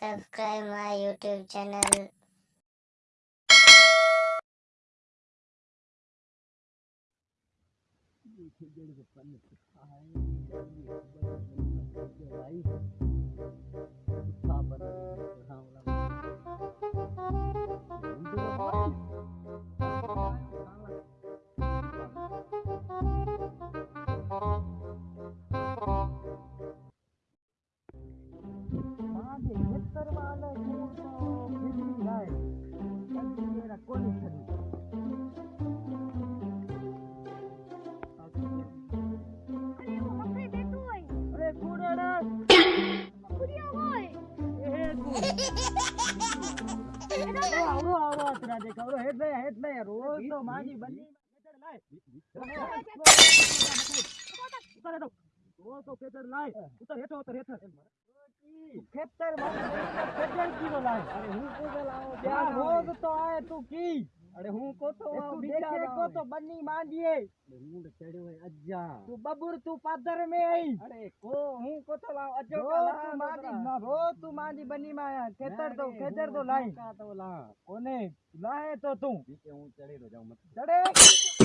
subscribe my YouTube channel. અરે કુડાડા આવડો આવડો અત્રા દેખ આવડો હેડ બે હેડ બે રોજ તો માગી બની ઉતારે દો રોજ તો ખેતર લાય ઉતર હેઠો ઉતર હેઠો ખેતર ખેતર કી બોલાય અરે હું કો બોલાવો ત્યાં રોજ તો આય તું કી અરે હું કો તો દેખે કો તો બની માંડીએ હું ચડ્યો હે અજ્જા તું બબુર તું પાદર મે આઈ અરે કો હું કો તો લાવ અજ્જો કો તું માંડી ના રો તું માંડી બની માં ખેતર તો ખેતર તો લાઈ કા તો લા કોને લાહે તો તું કે હું ચડી રહ્યો જાઉં મત ચડે